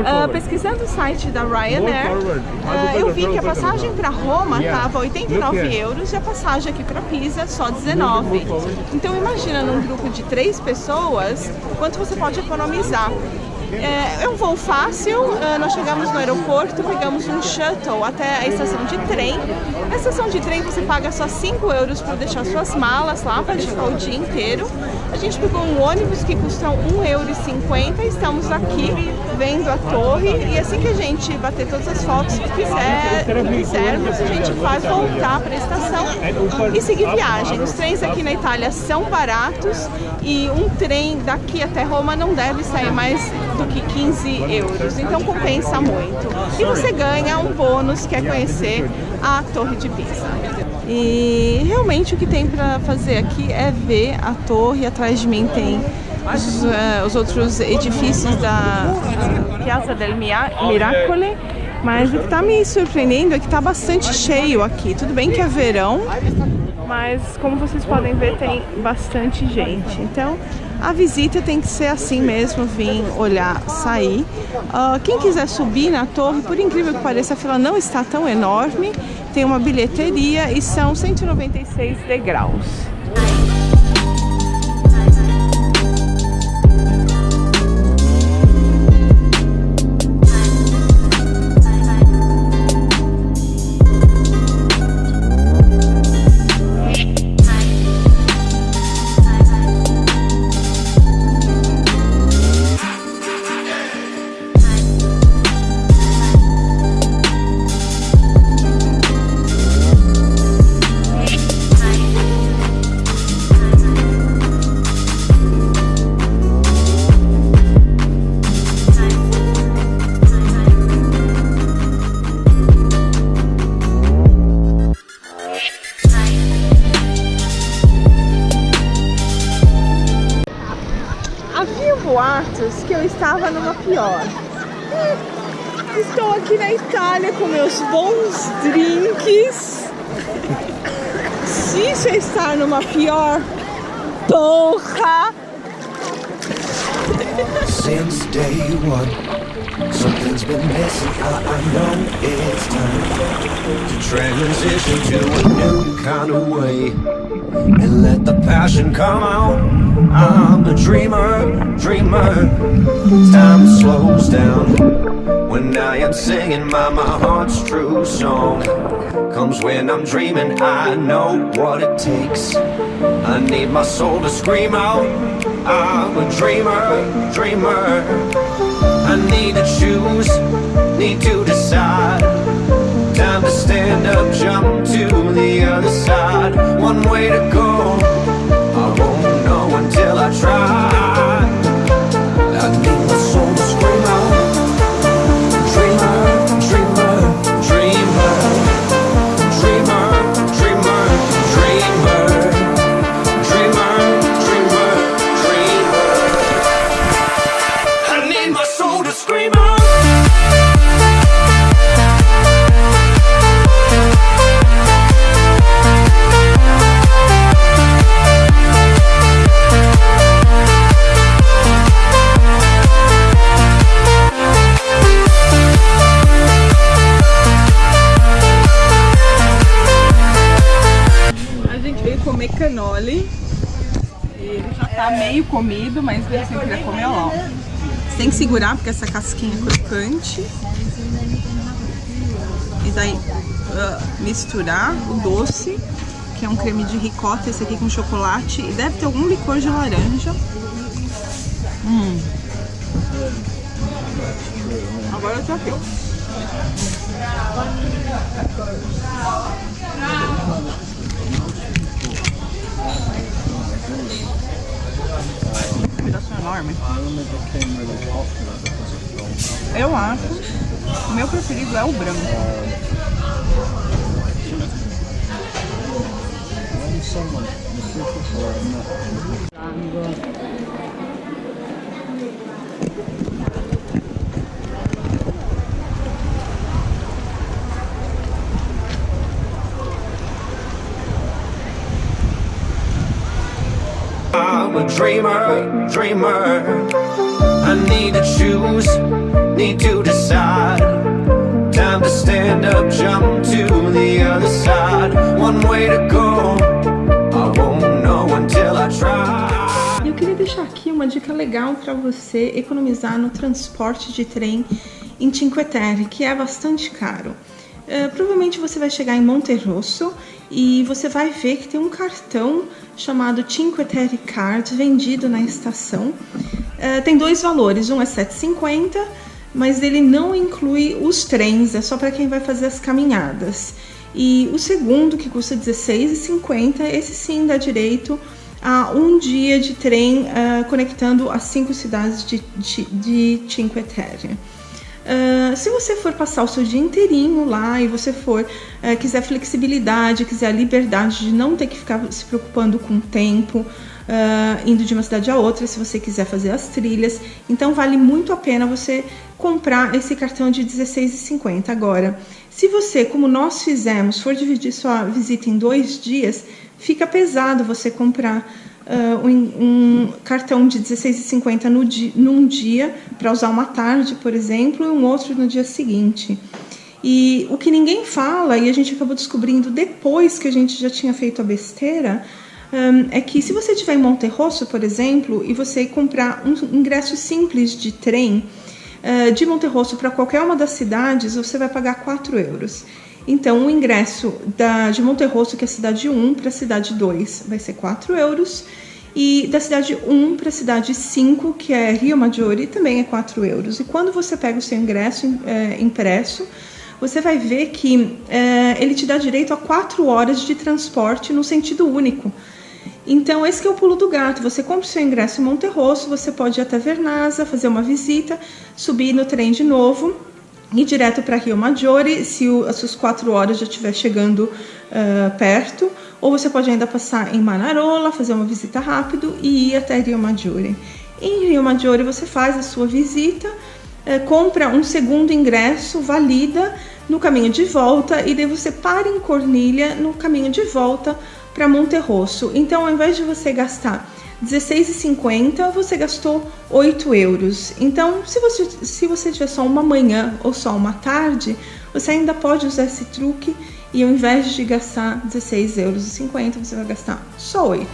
Uh, pesquisando o site da Ryanair, uh, eu vi que a passagem para Roma estava 89 euros e a passagem aqui para Pisa só 19. Então imagina num grupo de três pessoas quanto você pode economizar. É, é um voo fácil, uh, nós chegamos no aeroporto, pegamos um shuttle até a estação de trem. Na estação de trem você paga só 5 euros para deixar suas malas lá, para ficar o dia inteiro. A gente pegou um ônibus que custa 1,50 euro, estamos aqui vendo a torre e assim que a gente bater todas as fotos que quiser, quisermos, a gente vai voltar para a estação e seguir viagem. Os trens aqui na Itália são baratos e um trem daqui até Roma não deve sair mais do que 15 euros, então compensa muito. E você ganha um bônus que é conhecer a Torre de Pisa. E realmente o que tem para fazer aqui é ver a torre, atrás de mim tem os, uh, os outros edifícios da uh, Piazza del Miracole, mas o que está me surpreendendo é que está bastante cheio aqui. Tudo bem que é verão, mas como vocês podem ver tem bastante gente. Então a visita tem que ser assim mesmo, vir olhar, sair. Uh, quem quiser subir na torre, por incrível que pareça, a fila não está tão enorme. Tem uma bilheteria e são 196 degraus. Pior. Estou aqui na Itália com meus bons drinks. É estar numa pior, porra! Since day one, something's been missing. I, I know it's time to transition to a new kind of way. and let the passion come out. I'm a dreamer, dreamer. Time slows down when I am singing my, my heart's true song. Comes when I'm dreaming, I know what it takes. I need my soul to scream out. I'm a dreamer, dreamer. I need to choose, need to decide time to stand up, jump to the other side. One way to go, I won't know until I try meio comido, mas eu sempre queria comer. Você tem que segurar porque essa casquinha é crocante. E daí uh, misturar o doce, que é um creme de ricota, esse aqui com chocolate. E deve ter algum licor de laranja. Hum. Agora eu tô aqui. Enorme. Eu acho. O meu preferido é o branco a dreamer, dreamer. I need to choose, need to decide. Time to stand up, jump to the other side. One way to go, I won't know until I try. Eu queria deixar aqui uma dica legal para você economizar no transporte de trem em Cinque Terre, que é bastante caro. Uh, provavelmente você vai chegar em Monte Rosso e você vai ver que tem um cartão chamado Cinque Terre Card vendido na estação. Uh, tem dois valores, um é 7,50, mas ele não inclui os trens, é só para quem vai fazer as caminhadas. E o segundo, que custa 16,50, esse sim dá direito a um dia de trem uh, conectando as cinco cidades de, de, de Cinque Terre. Uh, se você for passar o seu dia inteirinho lá e você for uh, quiser flexibilidade, quiser liberdade de não ter que ficar se preocupando com o tempo, uh, indo de uma cidade a outra, se você quiser fazer as trilhas, então vale muito a pena você comprar esse cartão de R$16,50. Agora, se você, como nós fizemos, for dividir sua visita em dois dias, fica pesado você comprar uh, um, um, cartão de R$16,50 no di num dia para usar uma tarde, por exemplo, e um outro no dia seguinte. E o que ninguém fala, e a gente acabou descobrindo depois que a gente já tinha feito a besteira, um, é que se você estiver em Monte Rosso, por exemplo, e você comprar um ingresso simples de trem uh, de Monte Rosso para qualquer uma das cidades, você vai pagar 4 euros. Então, o ingresso da, de Monterrosso, que é a cidade 1, para a cidade 2, vai ser 4 euros. E da cidade 1 para a cidade 5, que é Rio Maggiore, também é 4 euros. E quando você pega o seu ingresso é, impresso, você vai ver que é, ele te dá direito a 4 horas de transporte no sentido único. Então, esse é o pulo do gato. Você compra o seu ingresso em Monterrosso, você pode ir até Vernazza, fazer uma visita, subir no trem de novo ir direto para Rio Maggiore, se o, as suas quatro horas já estiver chegando uh, perto, ou você pode ainda passar em Manarola, fazer uma visita rápido e ir até Rio Maggiore. Em Rio Maggiore você faz a sua visita, uh, compra um segundo ingresso, valida no caminho de volta e daí você para em Cornilha no caminho de volta para Monterrosso. Então, ao invés de você gastar 16,50 você gastou 8 euros. Então, se você, se você tiver só uma manhã ou só uma tarde, você ainda pode usar esse truque e ao invés de gastar 16,50 euros, você vai gastar só 8.